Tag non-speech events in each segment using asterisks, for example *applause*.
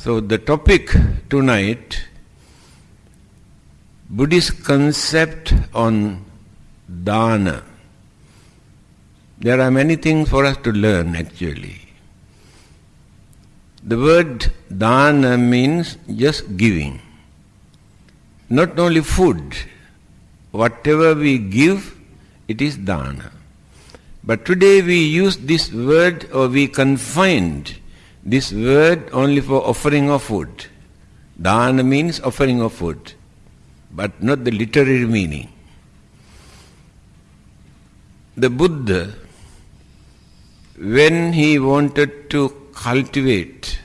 So the topic tonight, Buddhist concept on dana. There are many things for us to learn actually. The word dana means just giving. Not only food, whatever we give, it is dana. But today we use this word or we confined this word only for offering of food. Dana means offering of food, but not the literary meaning. The Buddha, when he wanted to cultivate,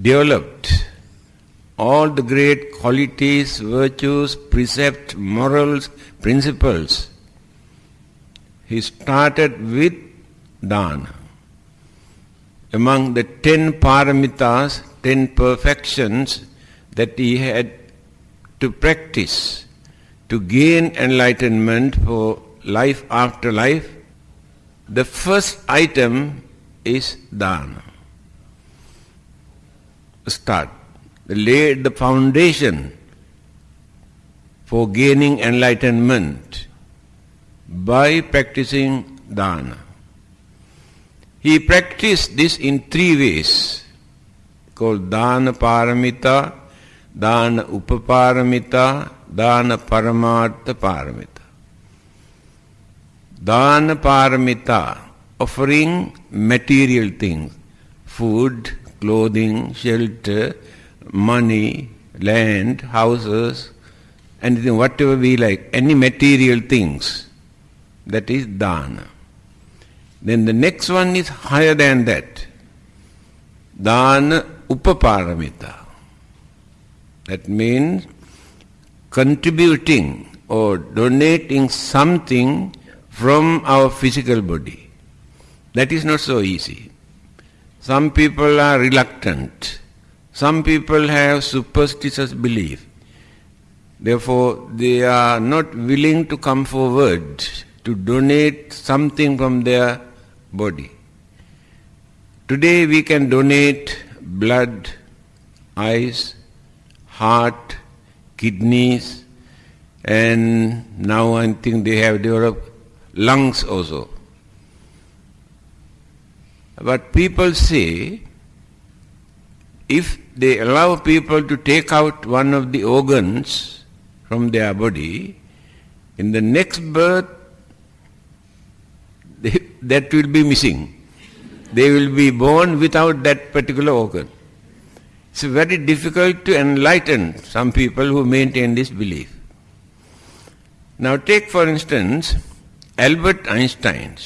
developed all the great qualities, virtues, precepts, morals, principles, he started with dana among the ten paramitas, ten perfections that he had to practice to gain enlightenment for life after life, the first item is dana. Start. Lay the foundation for gaining enlightenment by practicing dana. He practiced this in three ways called Dana Paramita, Dana Upaparamita, Dana Paramartha Paramita. Dana Paramita, offering material things, food, clothing, shelter, money, land, houses, anything, whatever we like, any material things, that is dana. Then the next one is higher than that. Dana upaparamita. That means contributing or donating something from our physical body. That is not so easy. Some people are reluctant. Some people have superstitious belief. Therefore, they are not willing to come forward to donate something from their body. Today we can donate blood, eyes, heart, kidneys, and now I think they have developed lungs also. But people say if they allow people to take out one of the organs from their body, in the next birth that will be missing. They will be born without that particular organ. It's very difficult to enlighten some people who maintain this belief. Now take for instance Albert Einstein,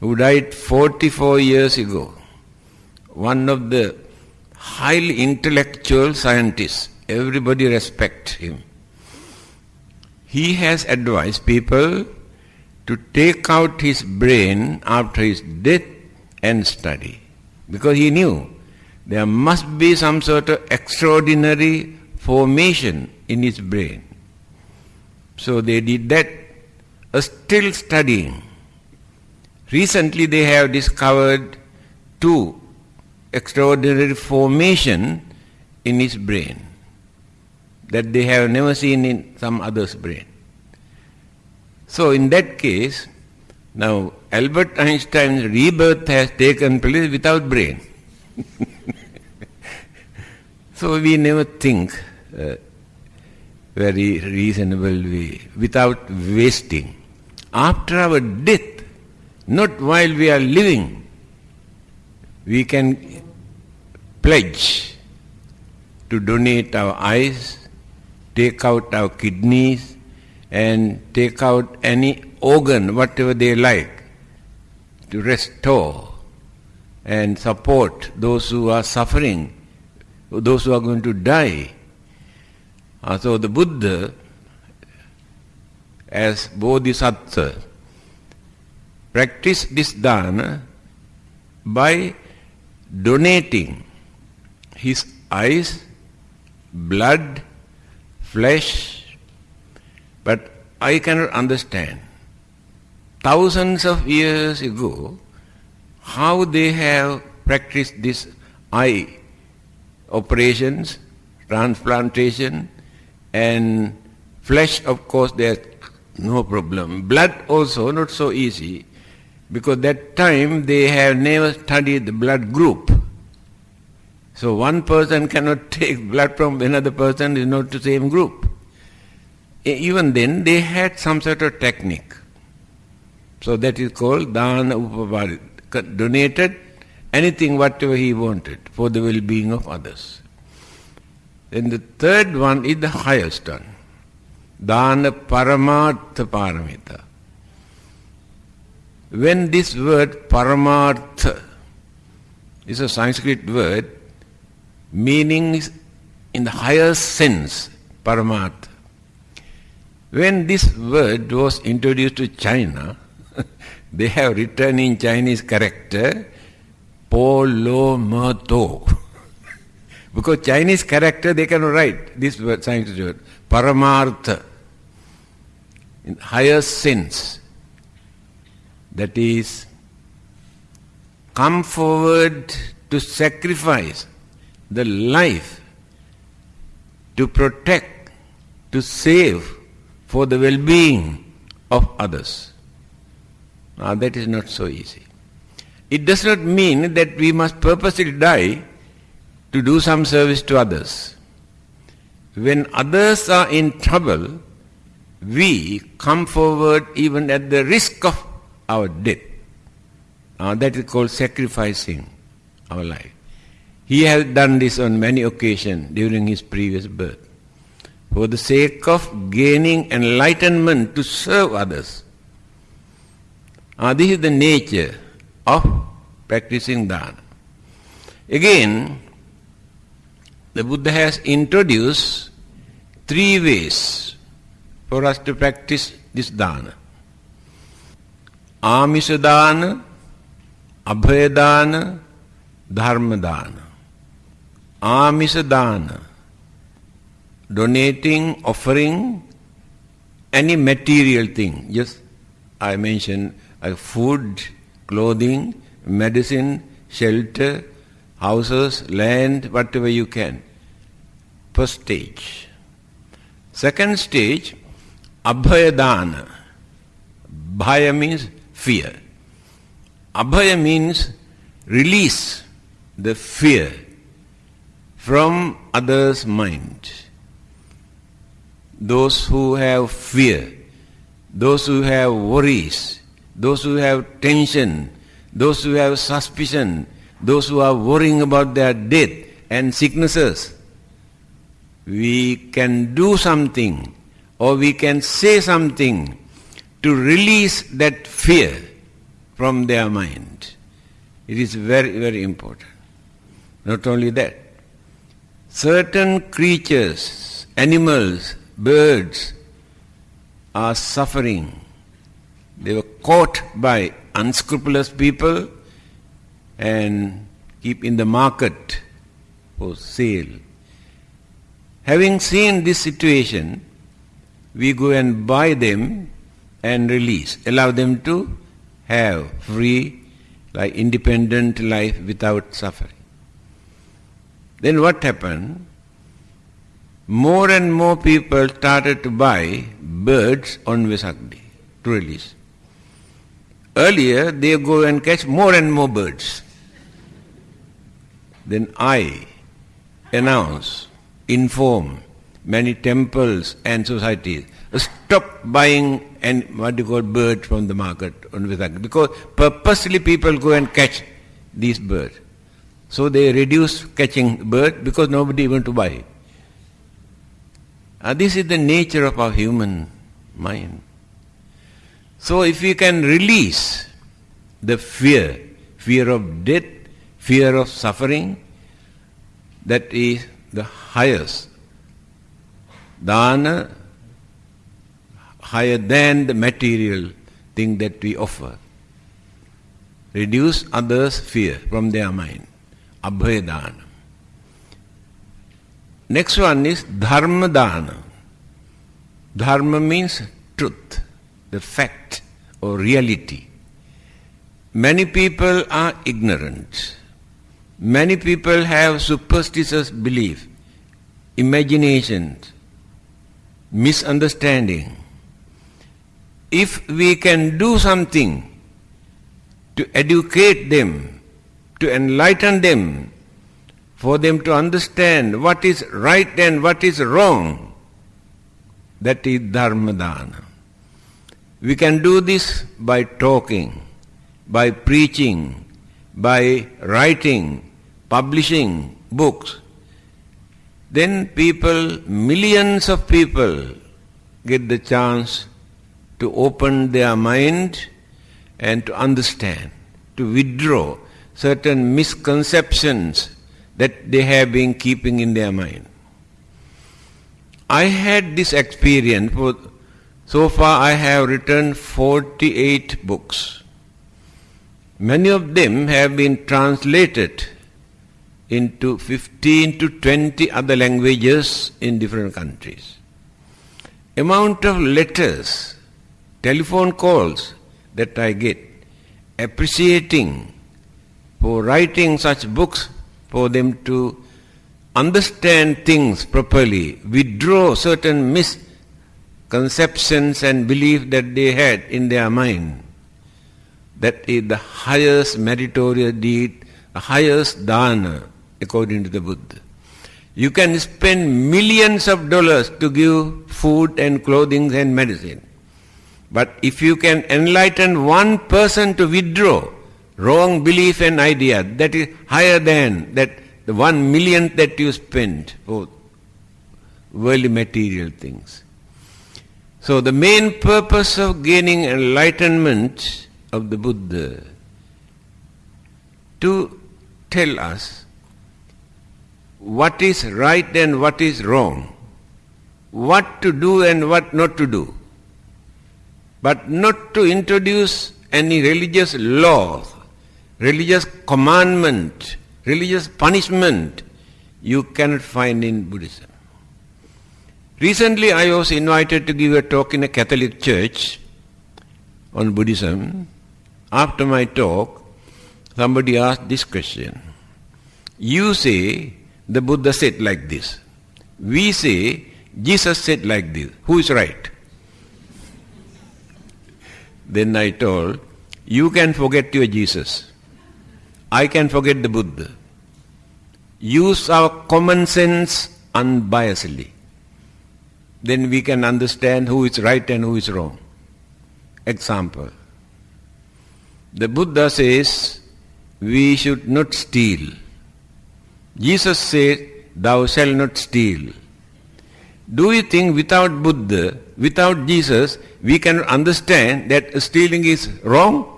who died 44 years ago, one of the highly intellectual scientists. Everybody respect him. He has advised people to take out his brain after his death and study. Because he knew there must be some sort of extraordinary formation in his brain. So they did that, uh, still studying. Recently they have discovered two extraordinary formation in his brain that they have never seen in some other's brain. So in that case, now Albert Einstein's rebirth has taken place without brain. *laughs* so we never think uh, very reasonable way, without wasting. After our death, not while we are living, we can pledge to donate our eyes, take out our kidneys, and take out any organ, whatever they like, to restore and support those who are suffering, those who are going to die. Uh, so the Buddha, as Bodhisattva, practiced this dana by donating his eyes, blood, flesh, but I cannot understand thousands of years ago how they have practiced this eye operations, transplantation, and flesh, of course, there's no problem. Blood also not so easy, because that time they have never studied the blood group. So one person cannot *laughs* take blood from another person, is not the same group. Even then, they had some sort of technique. So that is called dana upavari. Donated anything, whatever he wanted, for the well-being of others. Then the third one is the highest one. Dana paramartha paramita. When this word paramartha is a Sanskrit word, meaning in the higher sense, paramartha. When this word was introduced to China, *laughs* they have written in Chinese character Polomato. *laughs* because Chinese character they cannot write this word, science word, paramartha, in higher sense. That is, come forward to sacrifice the life to protect, to save for the well-being of others. Now that is not so easy. It does not mean that we must purposely die to do some service to others. When others are in trouble, we come forward even at the risk of our death. Now that is called sacrificing our life. He has done this on many occasions during his previous birth. For the sake of gaining enlightenment to serve others. This is the nature of practicing dana. Again, the Buddha has introduced three ways for us to practice this dana. Amisha dana, Abhaya dana, Dharma dana. Amisha dana, donating, offering any material thing. Just I mentioned uh, food, clothing, medicine, shelter, houses, land, whatever you can. First stage. Second stage, abhayadana. Bhaya means fear. Abhaya means release the fear from others' mind. Those who have fear, those who have worries, those who have tension, those who have suspicion, those who are worrying about their death and sicknesses, we can do something or we can say something to release that fear from their mind. It is very, very important. Not only that, certain creatures, animals, birds are suffering. They were caught by unscrupulous people and keep in the market for sale. Having seen this situation, we go and buy them and release, allow them to have free, like independent life without suffering. Then what happened? More and more people started to buy birds on Vesak to release. Earlier, they go and catch more and more birds. Then I announce, inform many temples and societies, stop buying and what you call birds from the market on Vesak because purposely people go and catch these birds. So they reduce catching bird because nobody want to buy. Uh, this is the nature of our human mind. So if we can release the fear, fear of death, fear of suffering, that is the highest. Dana, higher than the material thing that we offer. Reduce others' fear from their mind. Abhaya Next one is Dharma Dana. Dharma means truth the fact or reality. Many people are ignorant. Many people have superstitious belief, imaginations, misunderstanding. If we can do something to educate them, to enlighten them, for them to understand what is right and what is wrong, that is dharmadana. We can do this by talking, by preaching, by writing, publishing books, then people, millions of people, get the chance to open their mind and to understand, to withdraw certain misconceptions that they have been keeping in their mind. I had this experience. For, so far I have written 48 books. Many of them have been translated into 15 to 20 other languages in different countries. Amount of letters, telephone calls that I get appreciating for writing such books for them to understand things properly, withdraw certain misconceptions and belief that they had in their mind. That is the highest meritorious deed, the highest dana according to the Buddha. You can spend millions of dollars to give food and clothing and medicine. But if you can enlighten one person to withdraw wrong belief and idea, that is higher than that the one million that you spend for oh, worldly material things. So the main purpose of gaining enlightenment of the Buddha to tell us what is right and what is wrong, what to do and what not to do, but not to introduce any religious law, religious commandment, religious punishment you cannot find in Buddhism. Recently I was invited to give a talk in a Catholic church on Buddhism. After my talk, somebody asked this question. You say the Buddha said like this. We say Jesus said like this. Who is right? Then I told, you can forget your Jesus. I can forget the Buddha. Use our common sense unbiasedly. Then we can understand who is right and who is wrong. Example. The Buddha says we should not steal. Jesus said, Thou shalt not steal. Do you think without Buddha, without Jesus, we can understand that stealing is wrong?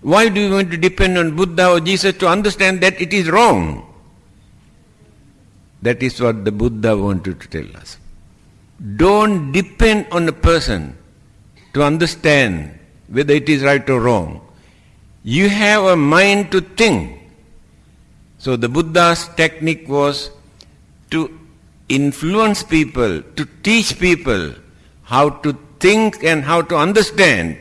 Why do you want to depend on Buddha or Jesus to understand that it is wrong? That is what the Buddha wanted to tell us. Don't depend on a person to understand whether it is right or wrong. You have a mind to think so the Buddha's technique was to influence people, to teach people how to think and how to understand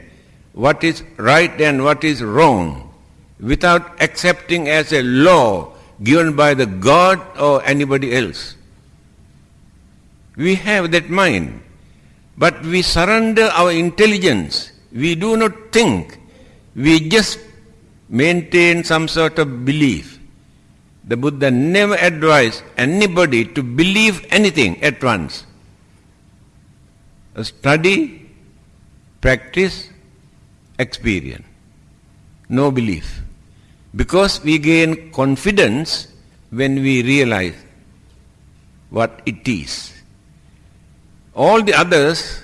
what is right and what is wrong without accepting as a law given by the God or anybody else. We have that mind, but we surrender our intelligence. We do not think. We just maintain some sort of belief. The Buddha never advised anybody to believe anything at once. Study, practice, experience. No belief. Because we gain confidence when we realize what it is. All the others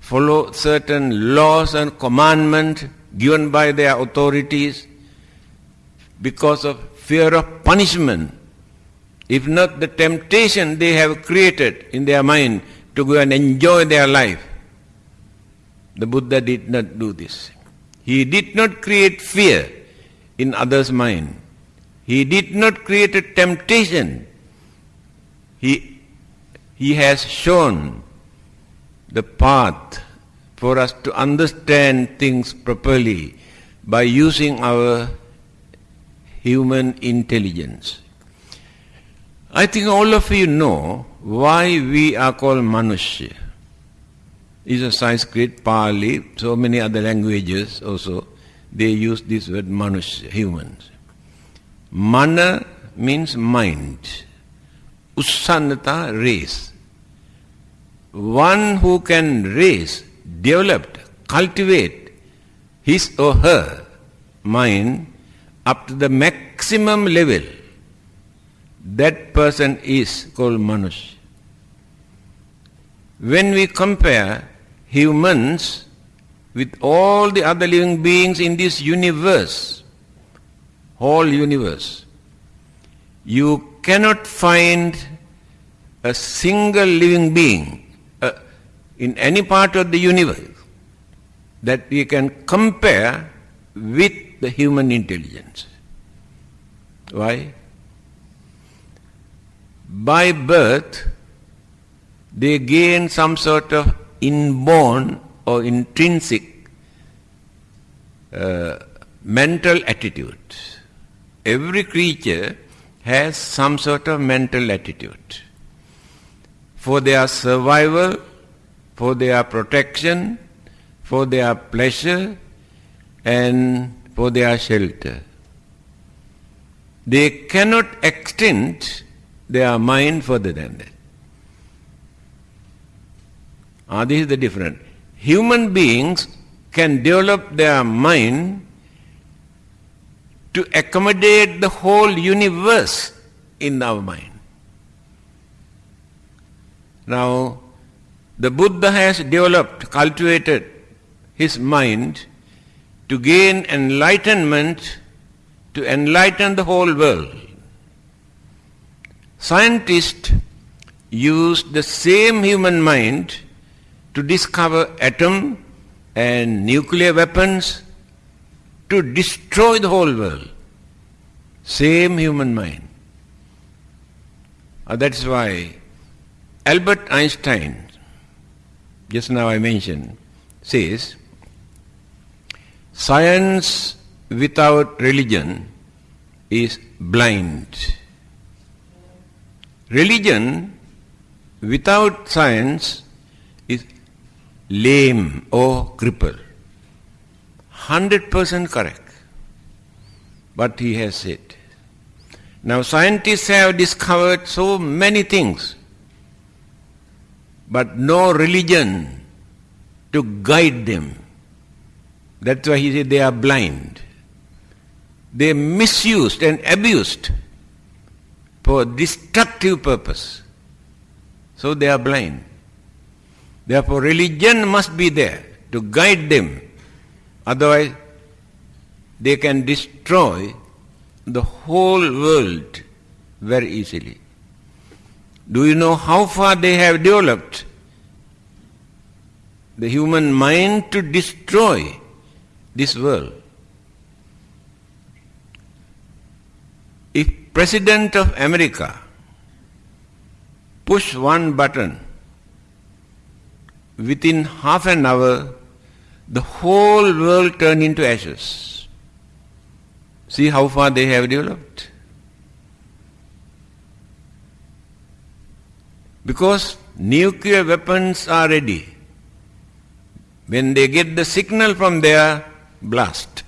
follow certain laws and commandments given by their authorities because of fear of punishment, if not the temptation they have created in their mind to go and enjoy their life. The Buddha did not do this. He did not create fear in others' mind. He did not create a temptation. He, he has shown the path for us to understand things properly by using our human intelligence. I think all of you know why we are called Manushya. It's a Sanskrit, Pali, so many other languages also, they use this word Manushya, humans. Mana means mind. Ussannata, race. One who can raise, develop, cultivate his or her mind up to the maximum level, that person is called Manush. When we compare humans with all the other living beings in this universe, whole universe, you cannot find a single living being uh, in any part of the universe that we can compare with the human intelligence. Why? By birth, they gain some sort of inborn or intrinsic uh, mental attitude. Every creature has some sort of mental attitude. For their survival, for their protection, for their pleasure, and for their shelter. They cannot extend their mind further than that. Ah, this is the difference. Human beings can develop their mind to accommodate the whole universe in our mind. Now, the Buddha has developed, cultivated his mind to gain enlightenment, to enlighten the whole world. Scientists use the same human mind to discover atom and nuclear weapons to destroy the whole world. Same human mind. Uh, that's why Albert Einstein, just now I mentioned, says Science without religion is blind. Religion without science lame or crippled. 100% correct. But he has said. Now scientists have discovered so many things, but no religion to guide them that's why he said they are blind. They misused and abused for destructive purpose. So they are blind. Therefore religion must be there to guide them. Otherwise they can destroy the whole world very easily. Do you know how far they have developed the human mind to destroy this world. If President of America push one button, within half an hour, the whole world turned into ashes. See how far they have developed. Because nuclear weapons are ready. When they get the signal from their blast.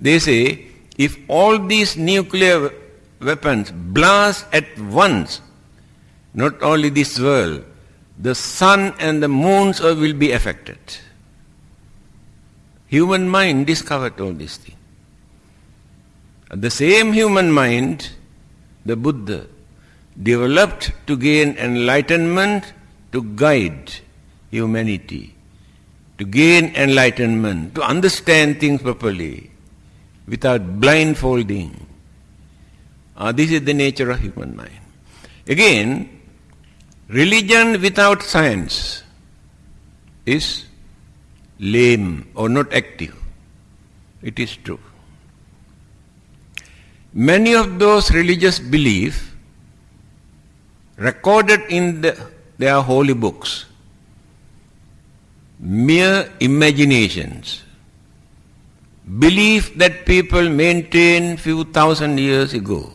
They say if all these nuclear weapons blast at once, not only this world, the sun and the moons will be affected. Human mind discovered all these things. The same human mind, the Buddha, developed to gain enlightenment to guide humanity to gain enlightenment, to understand things properly, without blindfolding. Uh, this is the nature of human mind. Again, religion without science is lame or not active. It is true. Many of those religious beliefs recorded in the, their holy books mere imaginations, belief that people maintained few thousand years ago,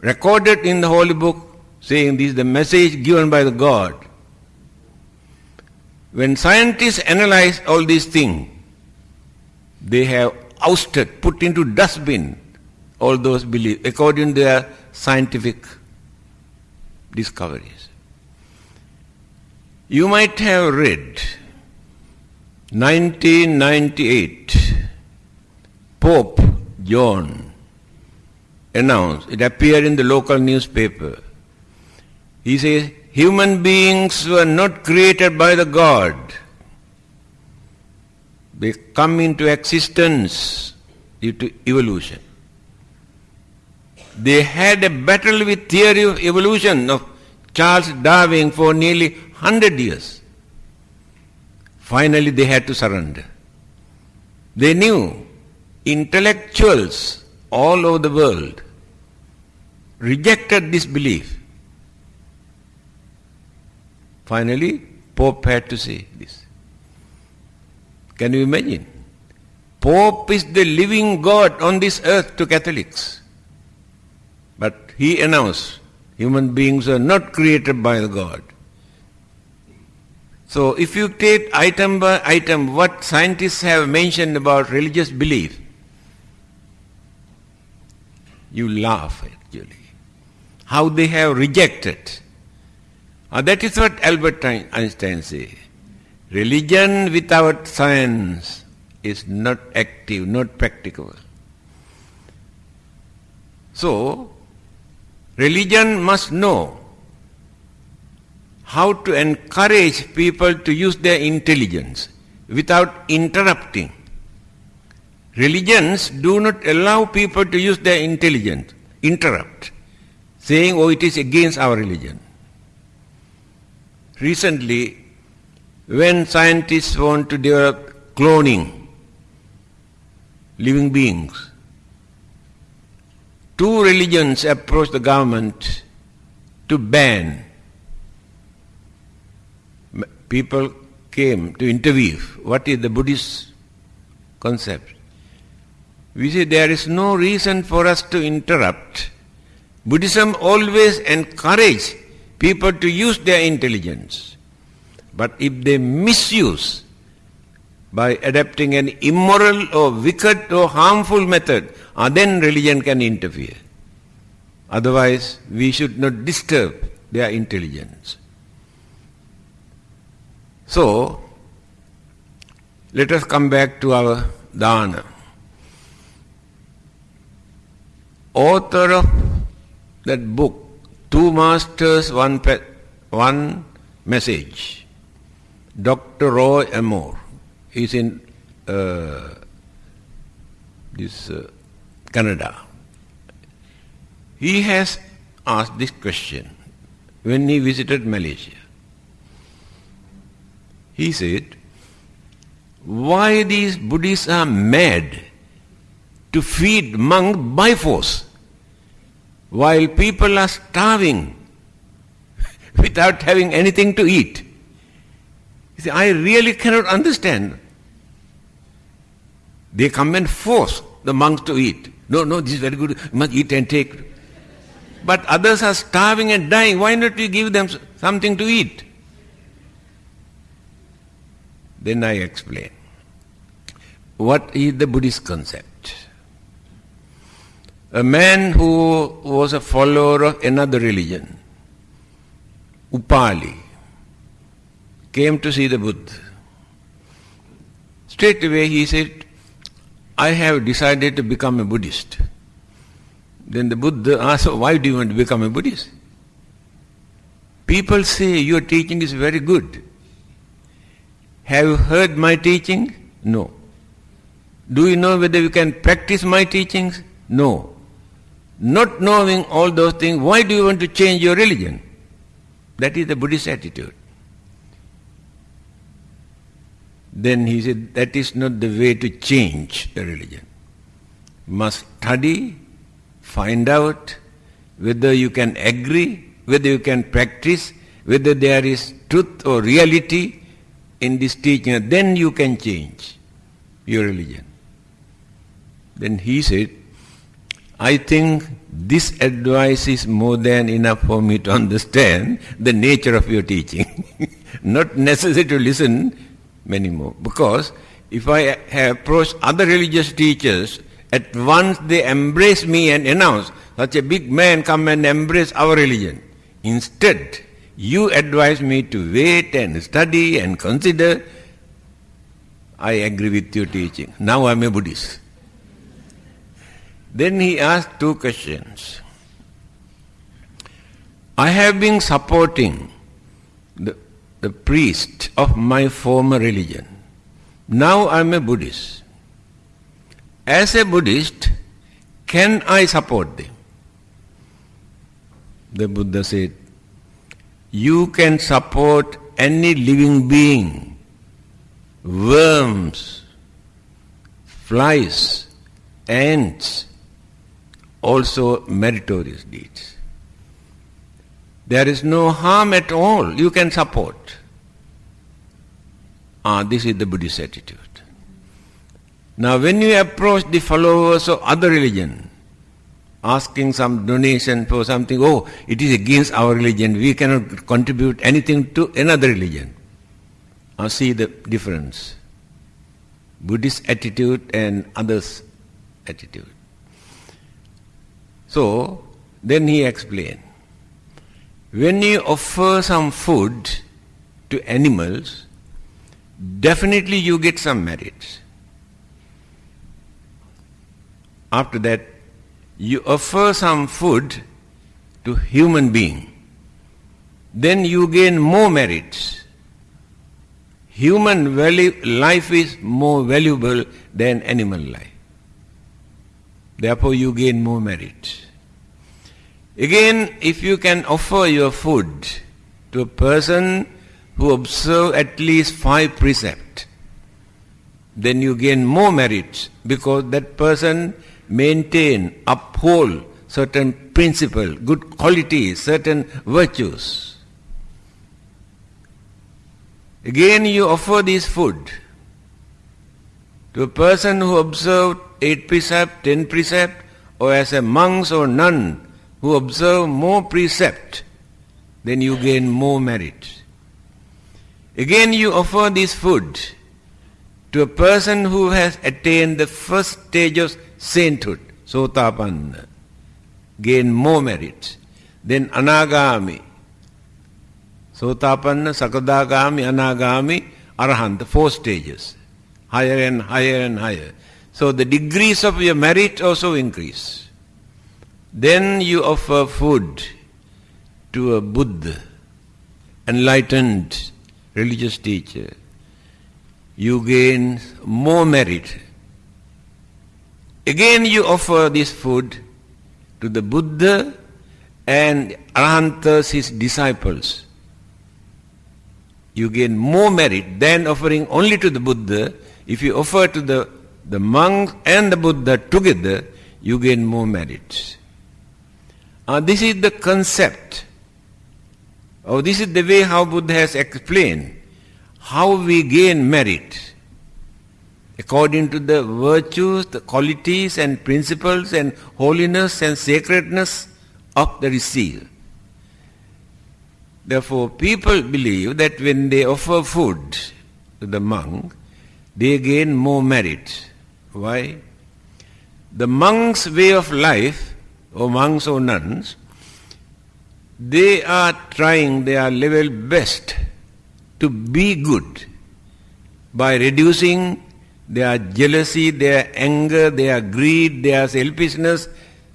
recorded in the holy book, saying this is the message given by the God. When scientists analyze all these things, they have ousted, put into dustbin all those beliefs according to their scientific discoveries. You might have read 1998 Pope John announced, it appeared in the local newspaper. He says, human beings were not created by the God. They come into existence due to evolution. They had a battle with theory of evolution of Charles Darwin for nearly 100 years. Finally, they had to surrender. They knew intellectuals all over the world rejected this belief. Finally, Pope had to say this. Can you imagine? Pope is the living God on this earth to Catholics. But he announced, human beings are not created by God. So if you take item by item what scientists have mentioned about religious belief, you laugh actually. How they have rejected. Uh, that is what Albert Einstein says. Religion without science is not active, not practicable. So, religion must know how to encourage people to use their intelligence without interrupting. Religions do not allow people to use their intelligence, interrupt, saying, oh, it is against our religion. Recently, when scientists want to develop cloning, living beings, two religions approach the government to ban people came to interview what is the Buddhist concept. We say there is no reason for us to interrupt. Buddhism always encourages people to use their intelligence. But if they misuse by adapting an immoral or wicked or harmful method, uh, then religion can interfere. Otherwise, we should not disturb their intelligence. So, let us come back to our dana. Author of that book, Two Masters, One, Pe- one Message, Dr. Roy Amore, is in uh, this uh, Canada. He has asked this question when he visited Malaysia. He said, why these Buddhists are mad to feed monks by force while people are starving *laughs* without having anything to eat. You see, I really cannot understand. They come and force the monks to eat. No, no, this is very good. You must eat and take. But others are starving and dying. Why not we give them something to eat? Then I explain. What is the Buddhist concept? A man who was a follower of another religion, Upali, came to see the Buddha. Straight away he said, I have decided to become a Buddhist. Then the Buddha asked, Why do you want to become a Buddhist? People say your teaching is very good. Have you heard my teaching? No. Do you know whether you can practice my teachings? No. Not knowing all those things, why do you want to change your religion? That is the Buddhist attitude. Then he said, that is not the way to change the religion. Must study, find out whether you can agree, whether you can practice, whether there is truth or reality, in this teaching, then you can change your religion. Then he said, I think this advice is more than enough for me to understand the nature of your teaching. *laughs* Not necessary to listen many more. Because if I have approached other religious teachers, at once they embrace me and announce, such a big man come and embrace our religion. Instead, you advise me to wait and study and consider. I agree with your teaching. Now I am a Buddhist. Then he asked two questions. I have been supporting the, the priest of my former religion. Now I am a Buddhist. As a Buddhist, can I support them? The Buddha said, you can support any living being, worms, flies, ants, also meritorious deeds. There is no harm at all you can support. Ah, this is the Buddhist attitude. Now when you approach the followers of other religion, asking some donation for something, oh, it is against our religion, we cannot contribute anything to another religion. Now see the difference. Buddhist attitude and others' attitude. So, then he explained, when you offer some food to animals, definitely you get some merits. After that, you offer some food to human being, then you gain more merits. Human value, life is more valuable than animal life. Therefore you gain more merit. Again, if you can offer your food to a person who observe at least five precepts, then you gain more merit because that person maintain, uphold certain principle, good qualities, certain virtues. Again you offer this food to a person who observed eight precept, ten precept, or as a monk or nun who observe more precept, then you gain more merit. Again you offer this food to a person who has attained the first stage of sainthood, Sotapanna, gain more merit. Then Anagami, Sotapanna, Sakadagami, Anagami, Arahant, four stages, higher and higher and higher. So the degrees of your merit also increase. Then you offer food to a Buddha, enlightened religious teacher. You gain more merit. Again you offer this food to the Buddha and Arahantas, his disciples. You gain more merit than offering only to the Buddha. If you offer to the the monk and the Buddha together, you gain more merit. Uh, this is the concept. Oh, this is the way how Buddha has explained how we gain merit according to the virtues, the qualities and principles and holiness and sacredness of the receiver. Therefore, people believe that when they offer food to the monk, they gain more merit. Why? The monk's way of life, or monks or nuns, they are trying their level best to be good by reducing their jealousy, their anger, their greed, their selfishness,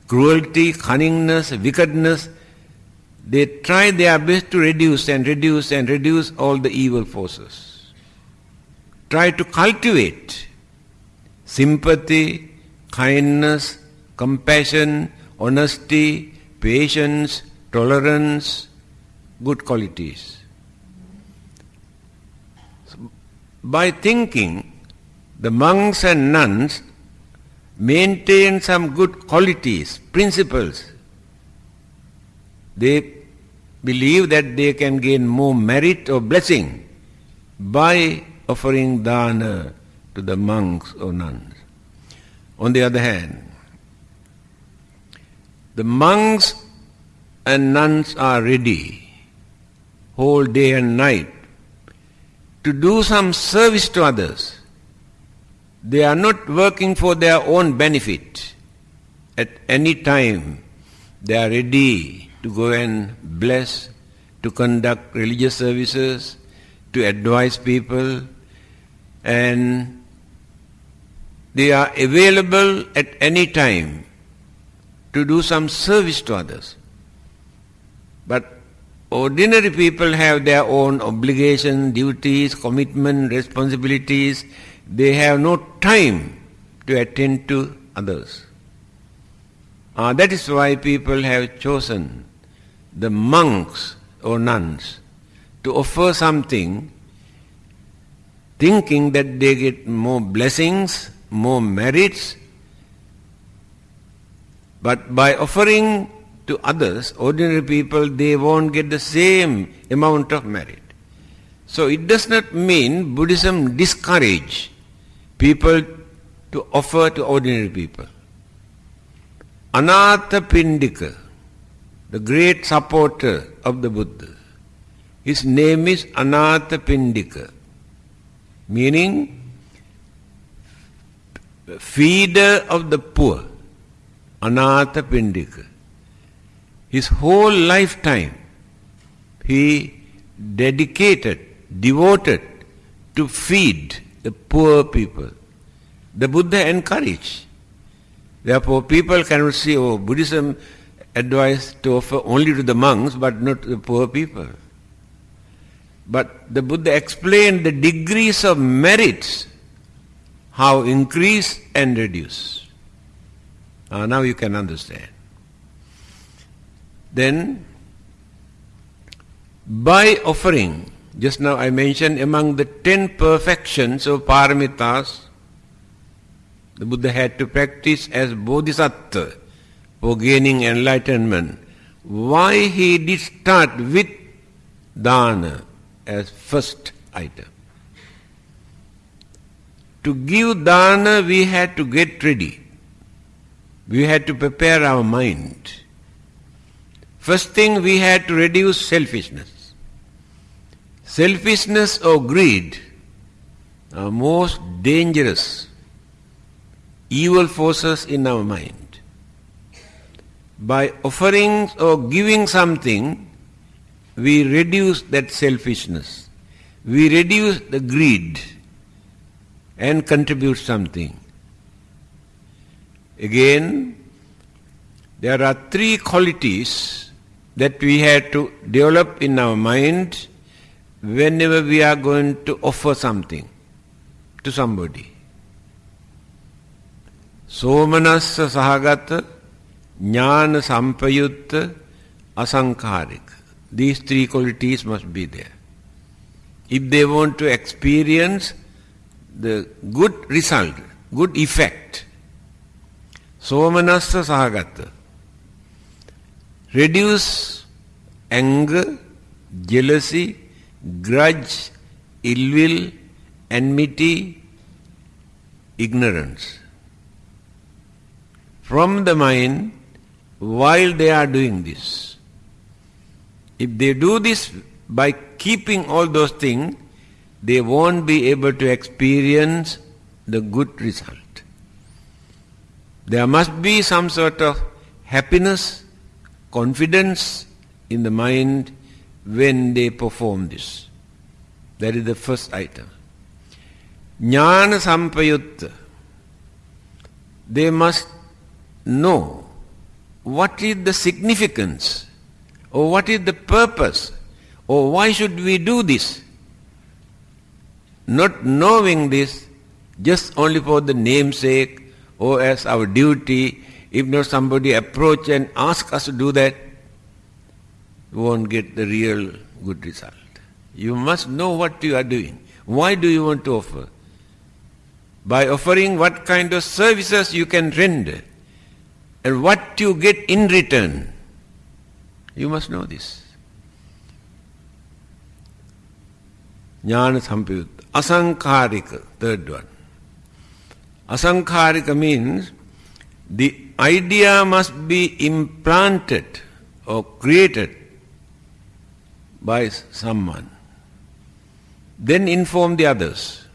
cruelty, cunningness, wickedness. They try their best to reduce and reduce and reduce all the evil forces. Try to cultivate sympathy, kindness, compassion, honesty, patience, tolerance, good qualities. by thinking, the monks and nuns maintain some good qualities, principles. They believe that they can gain more merit or blessing by offering dana to the monks or nuns. On the other hand, the monks and nuns are ready whole day and night to do some service to others. They are not working for their own benefit. At any time, they are ready to go and bless, to conduct religious services, to advise people, and they are available at any time to do some service to others. But ordinary people have their own obligations, duties, commitment, responsibilities. They have no time to attend to others. Uh, that is why people have chosen the monks or nuns to offer something thinking that they get more blessings, more merits. But by offering to others, ordinary people, they won't get the same amount of merit. So it does not mean Buddhism discourage people to offer to ordinary people. Anatha Pindika, the great supporter of the Buddha, his name is Anatha Pindika meaning feeder of the poor, Anatha Pindika. His whole lifetime he dedicated, devoted to feed the poor people. The Buddha encouraged. Therefore, people cannot say, oh, Buddhism advice to offer only to the monks but not to the poor people. But the Buddha explained the degrees of merits, how increase and reduce. Uh, now you can understand. Then, by offering, just now I mentioned among the ten perfections of paramitas, the Buddha had to practice as bodhisattva for gaining enlightenment. Why he did start with dana, as first item. To give dana, we had to get ready. We had to prepare our mind. First thing, we had to reduce selfishness. Selfishness or greed are most dangerous evil forces in our mind. By offering or giving something, we reduce that selfishness. We reduce the greed and contribute something. Again, there are three qualities that we have to develop in our mind whenever we are going to offer something to somebody. Somanassa sahagata, jnana sampayutta, asankarika. These three qualities must be there. If they want to experience the good result, good effect, somanassa sahagata, reduce anger, jealousy, grudge, ill will, enmity, ignorance from the mind while they are doing this. If they do this by keeping all those things, they won't be able to experience the good result. There must be some sort of happiness, confidence in the mind when they perform this. That is the first item. Jnana sampayutta. They must know what is the significance or what is the purpose? Or why should we do this? Not knowing this just only for the namesake or as our duty, if not somebody approach and ask us to do that, you won't get the real good result. You must know what you are doing. Why do you want to offer? By offering what kind of services you can render and what you get in return. You must know this. Jnana Sampayutta. Asankarika, third one. Asankharika means the idea must be implanted or created by someone. Then inform the others.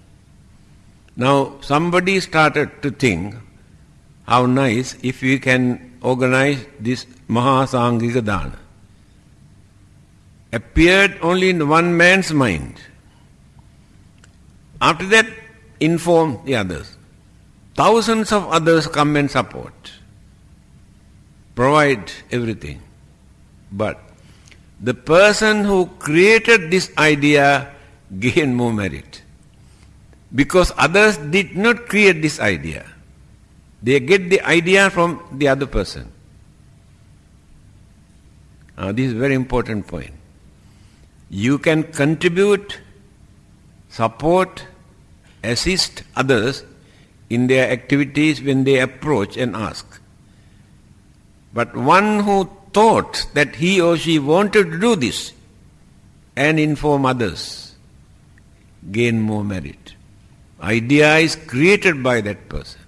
Now somebody started to think how nice if we can organize this Mahasangika Dana. Appeared only in one man's mind. After that, inform the others. Thousands of others come and support, provide everything. But the person who created this idea gained more merit. Because others did not create this idea. They get the idea from the other person. Now, this is very important point. You can contribute, support, assist others in their activities when they approach and ask. But one who thought that he or she wanted to do this and inform others gain more merit. Idea is created by that person.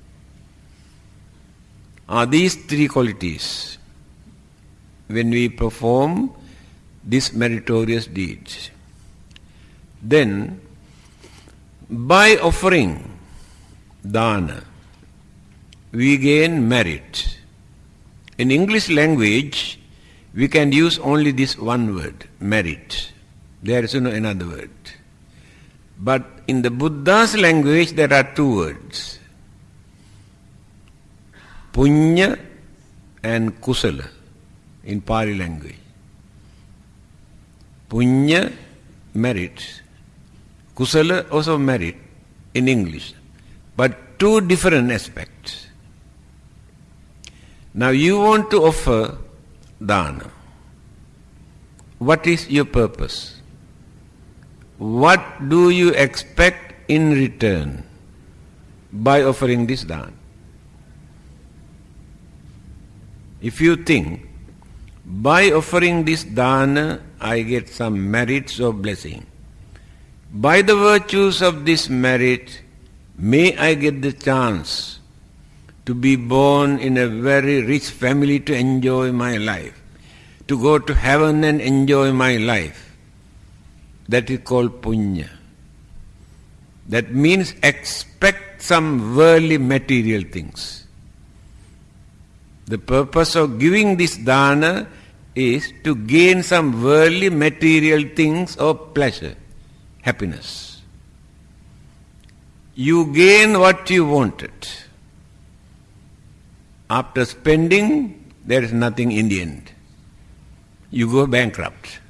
Are these three qualities when we perform this meritorious deeds? Then, by offering dana, we gain merit. In English language, we can use only this one word, merit. There is no another word. But in the Buddha's language, there are two words. Punya and Kusala in Pali language. Punya, merit. Kusala, also merit in English. But two different aspects. Now you want to offer dana. What is your purpose? What do you expect in return by offering this dana? If you think, by offering this dana, I get some merits or blessing. By the virtues of this merit, may I get the chance to be born in a very rich family to enjoy my life, to go to heaven and enjoy my life. That is called punya. That means expect some worldly material things. The purpose of giving this dana is to gain some worldly material things of pleasure, happiness. You gain what you wanted. After spending, there is nothing in the end. You go bankrupt.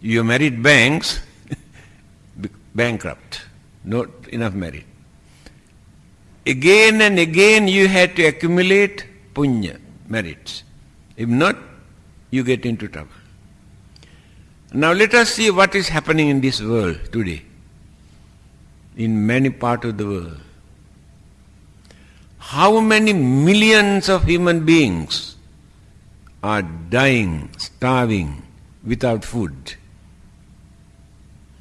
You married banks, *laughs* bankrupt. Not enough merit. Again and again you had to accumulate punya, merits. If not, you get into trouble. Now let us see what is happening in this world today, in many parts of the world. How many millions of human beings are dying, starving, without food?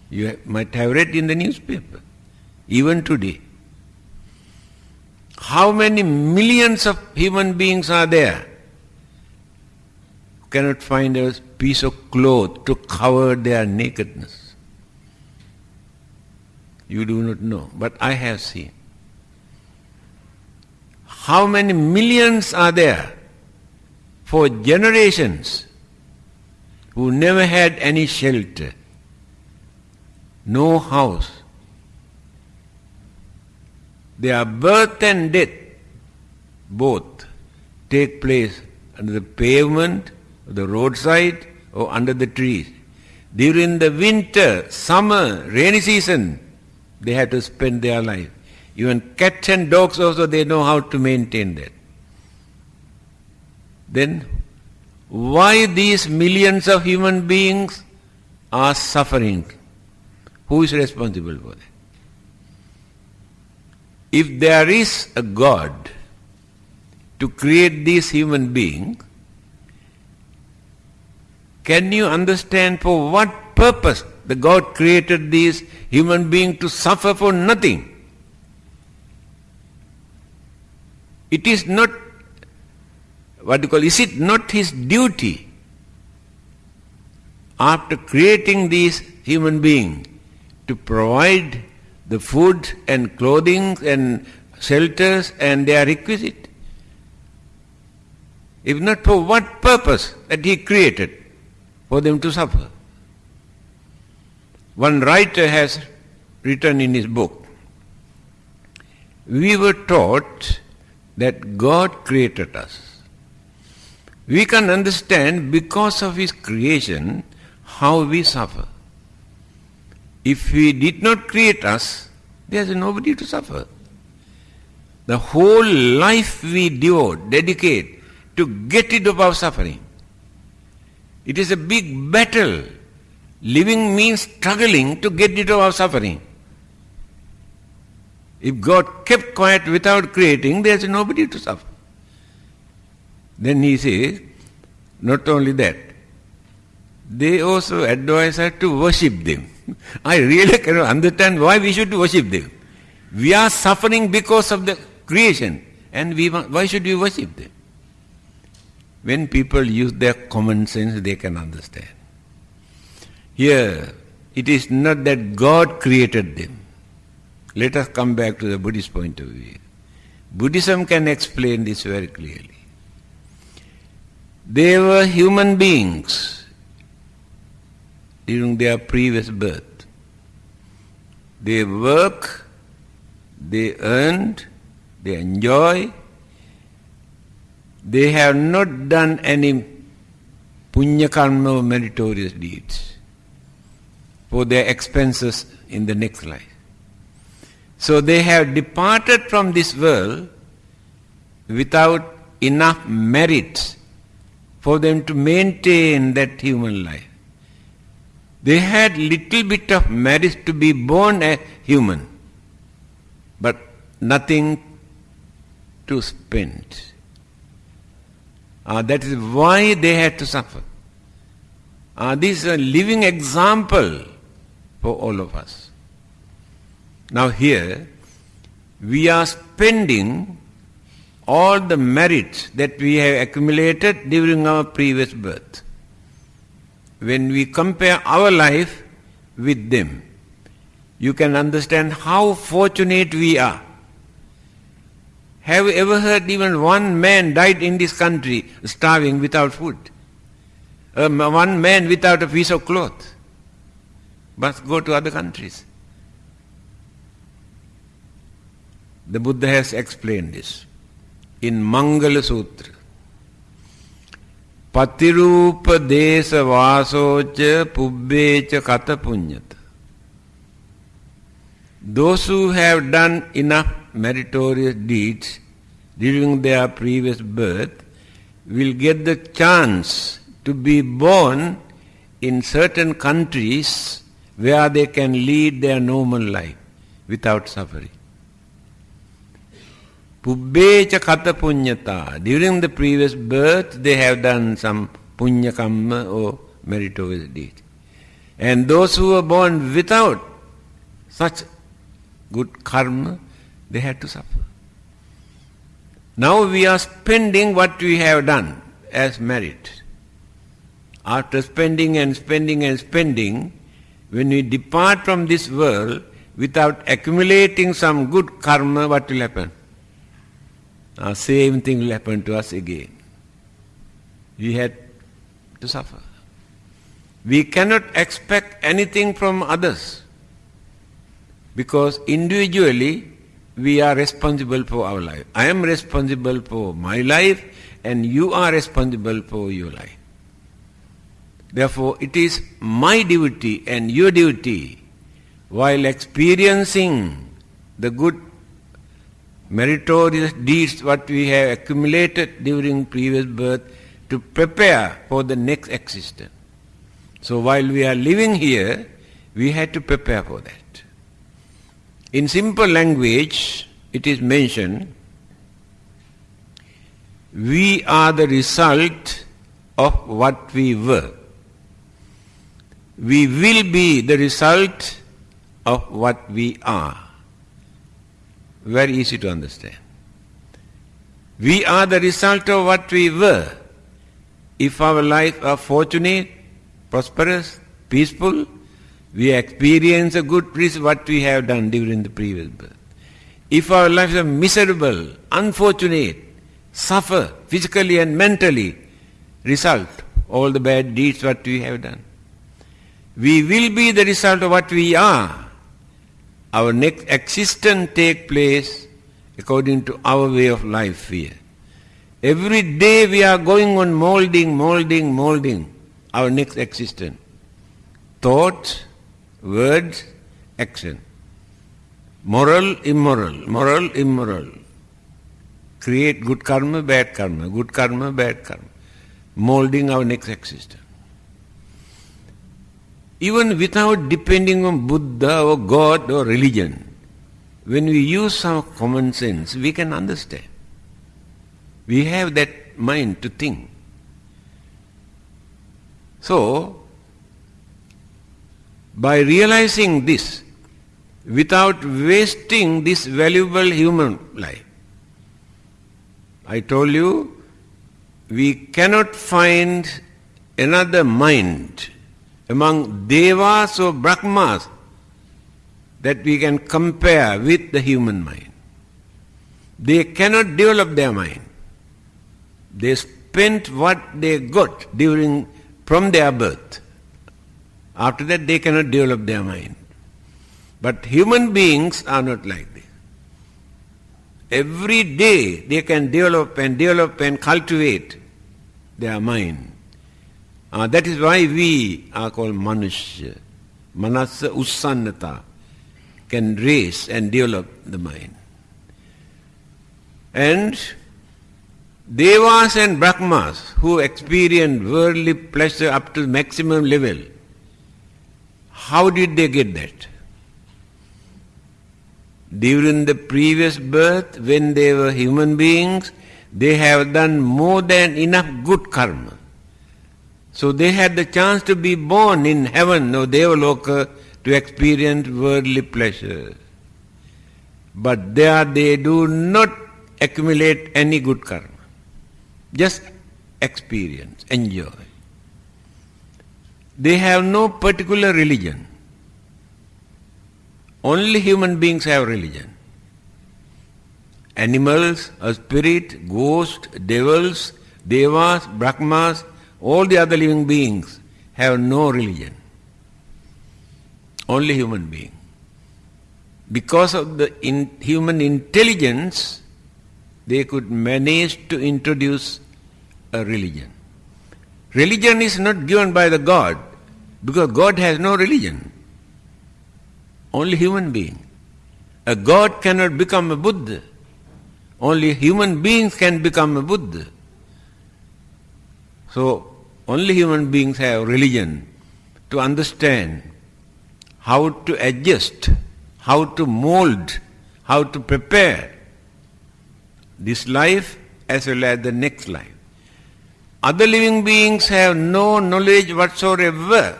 You might have read in the newspaper, even today. How many millions of human beings are there who cannot find a piece of cloth to cover their nakedness? You do not know, but I have seen. How many millions are there for generations who never had any shelter, no house? Their birth and death both take place under the pavement, the roadside, or under the trees. During the winter, summer, rainy season, they have to spend their life. Even cats and dogs also, they know how to maintain that. Then, why these millions of human beings are suffering? Who is responsible for that? If there is a God to create these human beings, can you understand for what purpose the God created these human beings to suffer for nothing? it is not, what do you call, is it not his duty after creating these human beings to provide the food and clothing and shelters and their requisite? If not for what purpose that he created? For them to suffer. One writer has written in his book, we were taught that God created us. We can understand because of His creation how we suffer. If He did not create us, there is nobody to suffer. The whole life we devote, dedicate to get rid of our suffering. It is a big battle. Living means struggling to get rid of our suffering. If God kept quiet without creating, there is nobody to suffer. Then he says, not only that, they also advise us to worship them. *laughs* I really cannot understand why we should worship them. We are suffering because of the creation, and we why should we worship them? When people use their common sense, they can understand. Here, it is not that God created them. Let us come back to the Buddhist point of view. Buddhism can explain this very clearly. They were human beings during their previous birth. They work, they earned, they enjoy, they have not done any punya karma or meritorious deeds for their expenses in the next life. So they have departed from this world without enough merit for them to maintain that human life. They had little bit of merit to be born a human, but nothing to spend. Uh, that is why they had to suffer. Uh, this is a living example for all of us. Now here, we are spending all the merits that we have accumulated during our previous birth. When we compare our life with them, you can understand how fortunate we are. Have you ever heard even one man died in this country starving without food? Um, one man without a piece of cloth. Must go to other countries. The Buddha has explained this in Mangala Sutra. Patirupa desa vasocha pubbecha kata punyata. Those who have done enough meritorious deeds during their previous birth will get the chance to be born in certain countries where they can lead their normal life without suffering. Pubbecha kata punyata. During the previous birth, they have done some punya kamma or meritorious deed. And those who were born without such good karma, they had to suffer. Now we are spending what we have done as merit. After spending and spending and spending, when we depart from this world without accumulating some good karma, what will happen? Uh, same thing will happen to us again. We had to suffer. We cannot expect anything from others because individually we are responsible for our life. I am responsible for my life and you are responsible for your life. Therefore, it is my duty and your duty while experiencing the good meritorious deeds what we have accumulated during previous birth to prepare for the next existence. So while we are living here, we had to prepare for that. In simple language, it is mentioned, we are the result of what we were. We will be the result of what we are. Very easy to understand. We are the result of what we were. If our life are fortunate, prosperous, peaceful, we experience a good result what we have done during the previous birth. If our lives are miserable, unfortunate, suffer physically and mentally, result all the bad deeds what we have done. We will be the result of what we are. Our next existence take place according to our way of life here. Every day we are going on molding, molding, molding our next existence. Thoughts, words, action. Moral, immoral, moral, immoral. Create good karma, bad karma, good karma, bad karma. Molding our next existence. Even without depending on Buddha or God or religion, when we use some common sense, we can understand. We have that mind to think. So, by realizing this, without wasting this valuable human life, I told you, we cannot find another mind among devas or brahmas that we can compare with the human mind. They cannot develop their mind. They spent what they got during from their birth. After that they cannot develop their mind. But human beings are not like this. Every day they can develop and develop and cultivate their mind. Uh, that is why we are called manushya. Manasa ussannata can raise and develop the mind. And Devas and Brahmas who experience worldly pleasure up to maximum level, how did they get that? During the previous birth, when they were human beings, they have done more than enough good karma. So they had the chance to be born in heaven or Devaloka uh, to experience worldly pleasure. But there they do not accumulate any good karma. Just experience, enjoy. They have no particular religion. Only human beings have religion. Animals, a spirit, ghosts, devils, devas, brahmas, all the other living beings have no religion. Only human being. Because of the in human intelligence, they could manage to introduce a religion. Religion is not given by the God, because God has no religion. Only human being. A God cannot become a Buddha. Only human beings can become a Buddha. So, only human beings have religion to understand how to adjust, how to mold, how to prepare this life as well as the next life. Other living beings have no knowledge whatsoever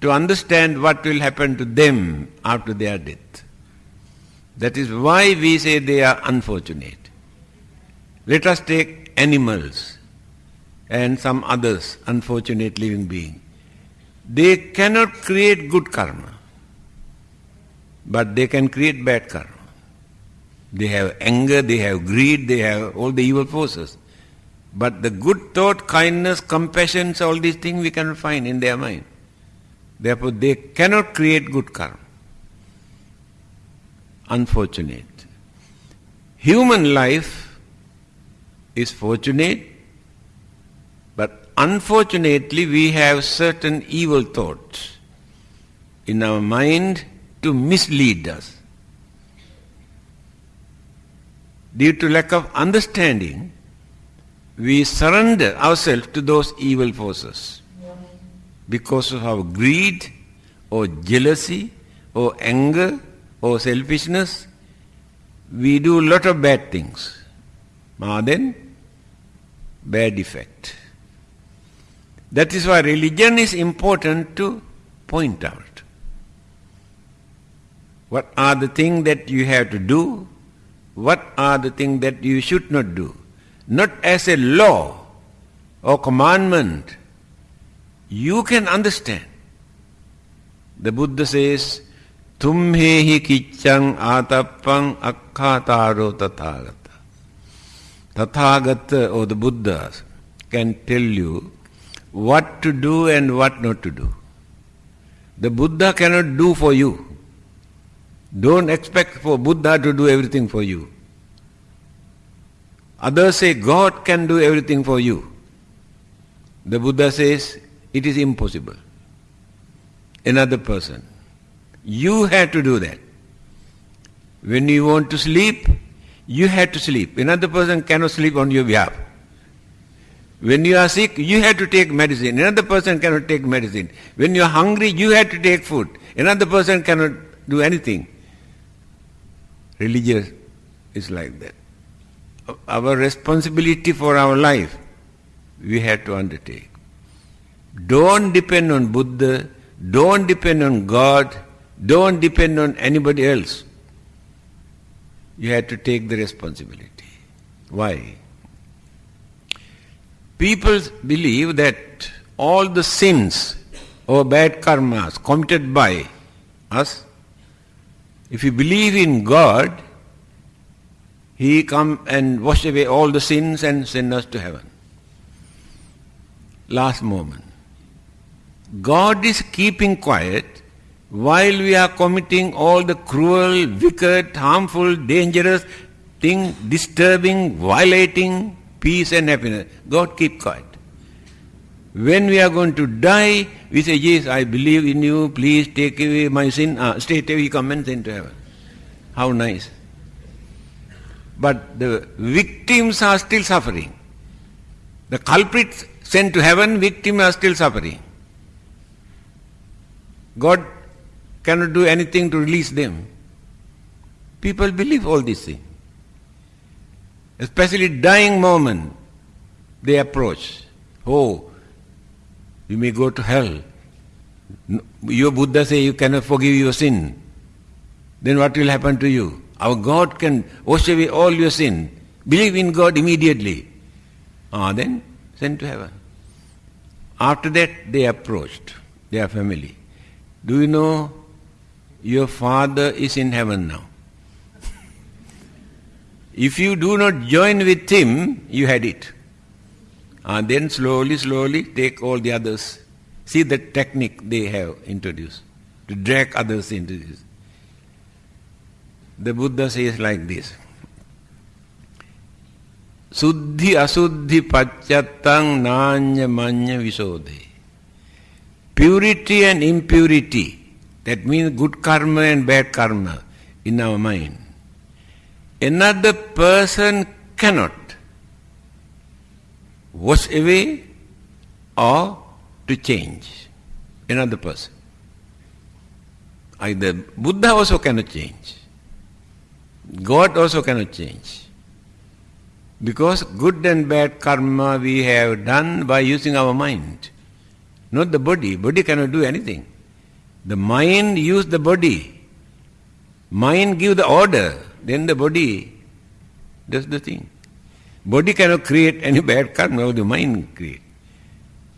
to understand what will happen to them after their death. That is why we say they are unfortunate. Let us take animals and some others, unfortunate living being. They cannot create good karma, but they can create bad karma. They have anger, they have greed, they have all the evil forces. But the good thought, kindness, compassion, all these things we can find in their mind. Therefore, they cannot create good karma. Unfortunate. Human life is fortunate, unfortunately, we have certain evil thoughts in our mind to mislead us. Due to lack of understanding, we surrender ourselves to those evil forces because of our greed or jealousy or anger or selfishness. We do a lot of bad things. Ah, then, bad effect. That is why religion is important to point out. What are the things that you have to do? What are the things that you should not do? not as a law or commandment, you can understand. The Buddha says, Tumhehi kichang atappang akkhataro tathagata. Tathagata or the Buddha can tell you what to do and what not to do. The Buddha cannot do for you. Don't expect for Buddha to do everything for you. Others say God can do everything for you. The Buddha says it is impossible. Another person. You have to do that. When you want to sleep, you have to sleep. Another person cannot sleep on your behalf. When you are sick, you have to take medicine. Another person cannot take medicine. When you are hungry, you have to take food. Another person cannot do anything. Religious is like that. Our responsibility for our life, we have to undertake. Don't depend on Buddha, don't depend on God, don't depend on anybody else. You have to take the responsibility. Why? People believe that all the sins or bad karmas committed by us, if you believe in God, He come and wash away all the sins and send us to heaven. Last moment. God is keeping quiet while we are committing all the cruel, wicked, harmful, dangerous thing, disturbing, violating, peace and happiness. God keep quiet. When we are going to die, we say, yes, I believe in you, please take away my sin. Ah, straight away come and send to heaven. How nice. But the victims are still suffering. The culprits sent to heaven, victims are still suffering. God cannot do anything to release them. People believe all these things especially dying moment, they approach. Oh, you may go to hell. Your Buddha say you cannot forgive your sin. Then what will happen to you? Our God can wash away all your sin. Believe in God immediately. Ah, then sent to heaven. After that, they approached their family. Do you know your father is in heaven now? If you do not join with him, you had it. And then slowly, slowly take all the others. See the technique they have introduced to drag others into this. The Buddha says like this. Suddhi asuddhi pacchatang nanya manya visodhe. Purity and impurity, that means good karma and bad karma in our mind Another person cannot wash away or to change another person. Either Buddha also cannot change. God also cannot change. Because good and bad karma we have done by using our mind. Not the body. Body cannot do anything. The mind use the body. Mind give the order then the body does the thing. Body cannot create any bad karma, the mind create.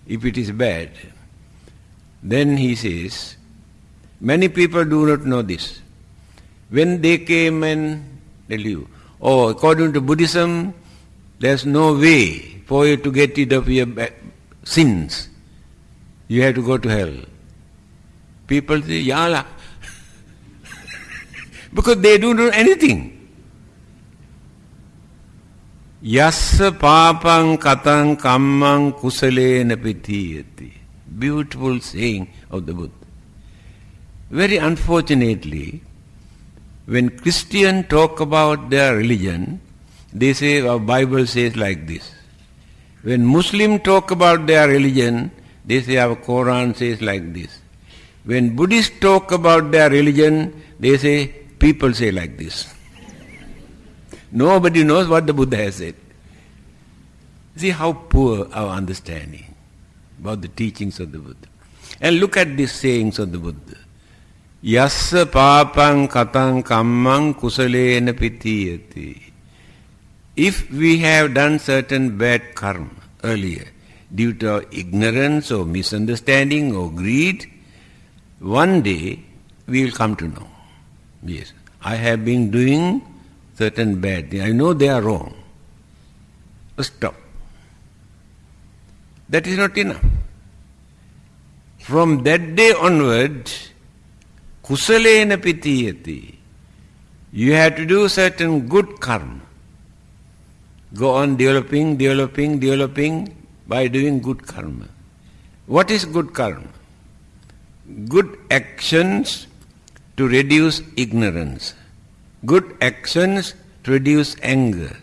If it is bad, then he says, many people do not know this. When they came and tell you, oh, according to Buddhism, there's no way for you to get rid of your sins. You have to go to hell. People say, Yala, because they don't know anything. Yassa papang katang kammang kusalena pitiyati. Beautiful saying of the Buddha. Very unfortunately, when Christians talk about their religion, they say our Bible says like this. When Muslim talk about their religion, they say our Quran says like this. When Buddhists talk about their religion, they say People say like this. Nobody knows what the Buddha has said. See how poor our understanding about the teachings of the Buddha. And look at these sayings of the Buddha. Yassa papang katang kammang kusalena pitiyati. if we have done certain bad karma earlier, due to ignorance or misunderstanding or greed, one day we will come to know. Yes, I have been doing certain bad things. I know they are wrong. Stop. That is not enough. From that day onward, kusalena pitiyati. You have to do certain good karma. Go on developing, developing, developing by doing good karma. What is good karma? Good actions to reduce ignorance. Good actions to reduce anger.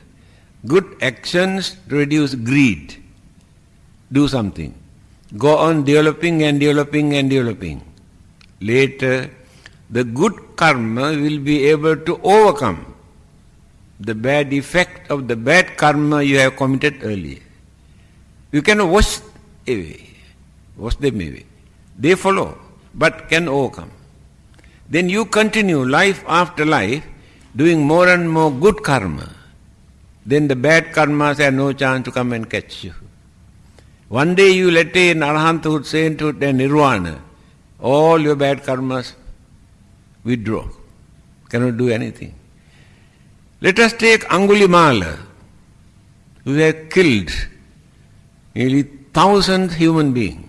Good actions to reduce greed. Do something. Go on developing and developing and developing. Later, the good karma will be able to overcome the bad effect of the bad karma you have committed earlier. You can wash away, wash them away. They follow, but can overcome. Then you continue life after life doing more and more good karma. Then the bad karmas have no chance to come and catch you. One day you will attain arahanthood, sainthood and nirvana. All your bad karmas withdraw. Cannot do anything. Let us take Angulimala, who had killed nearly thousand human beings.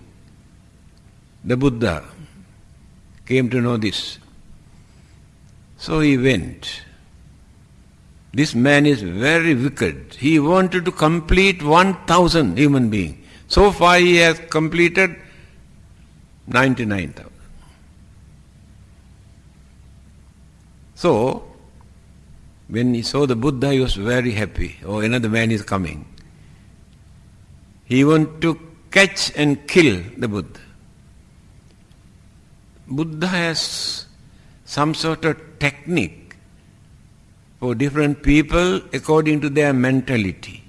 The Buddha came to know this. So he went. This man is very wicked. He wanted to complete 1000 human beings. So far he has completed 99,000. So, when he saw the Buddha, he was very happy. Oh, another man is coming. He wanted to catch and kill the Buddha. Buddha has some sort of technique for different people according to their mentality.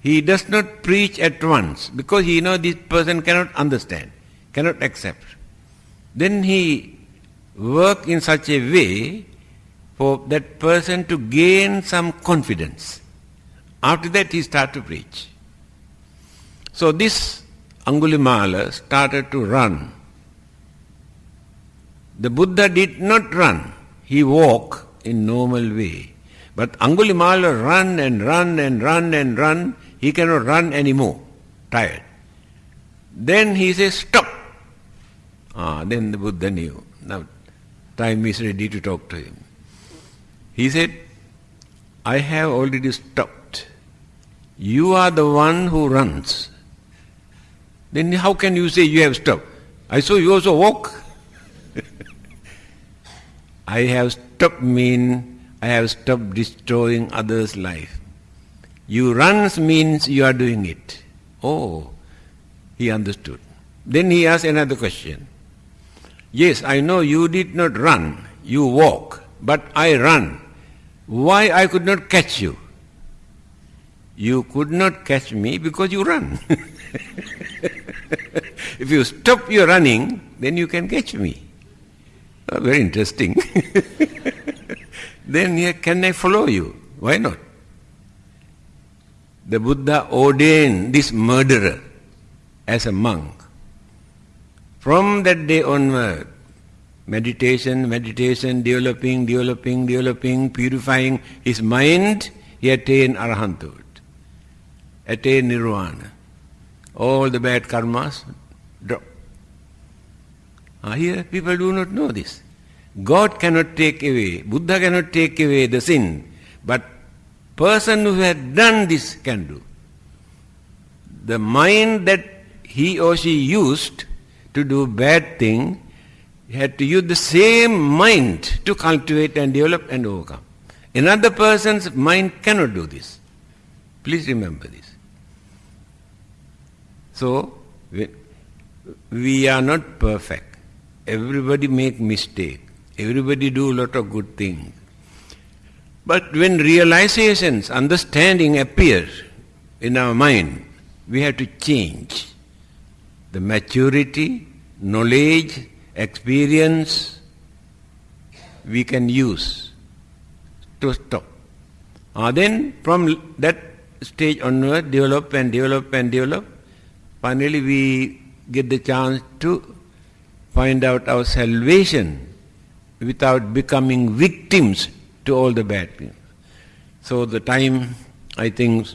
He does not preach at once because he knows this person cannot understand, cannot accept. Then he work in such a way for that person to gain some confidence. After that he start to preach. So this Angulimala started to run. The Buddha did not run. He walked in normal way. But Angulimala run and run and run and run he cannot run anymore, tired. Then he says, stop. Ah, then the Buddha knew. Now time is ready to talk to him. He said, I have already stopped. You are the one who runs. Then how can you say you have stopped? I saw you also walk. I have stopped mean I have stopped destroying others' life. You runs means you are doing it. Oh, he understood. Then he asked another question. Yes, I know you did not run, you walk, but I run. Why I could not catch you? You could not catch me because you run. *laughs* if you stop your running, then you can catch me. Oh, very interesting. *laughs* then here, can I follow you? Why not? the Buddha ordained this murderer as a monk. From that day onward, meditation, meditation, developing, developing, developing, purifying his mind, he attained arahanthood, attained nirvana. All the bad karmas drop. Ah, here people do not know this. God cannot take away, Buddha cannot take away the sin, but person who has done this can do. The mind that he or she used to do bad thing had to use the same mind to cultivate and develop and overcome. Another person's mind cannot do this. Please remember this. So, we are not perfect. Everybody make mistake. Everybody do a lot of good things. But when realizations, understanding appears in our mind, we have to change. The maturity, knowledge, experience we can use to stop. Uh, then from that stage onward, develop and develop and develop. Finally, we get the chance to find out our salvation without becoming victims to all the bad things. So the time, I think,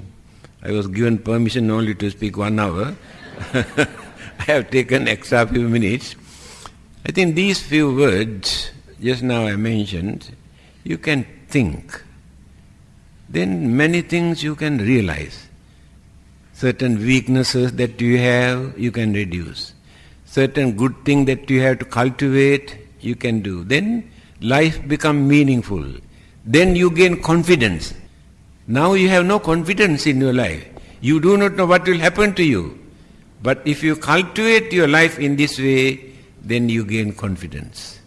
I was given permission only to speak one hour. *laughs* I have taken extra few minutes. I think these few words, just now I mentioned, you can think. Then many things you can realize. Certain weaknesses that you have, you can reduce. Certain good thing that you have to cultivate, you can do. Then life become meaningful. Then you gain confidence. Now you have no confidence in your life. You do not know what will happen to you. But if you cultivate your life in this way, then you gain confidence.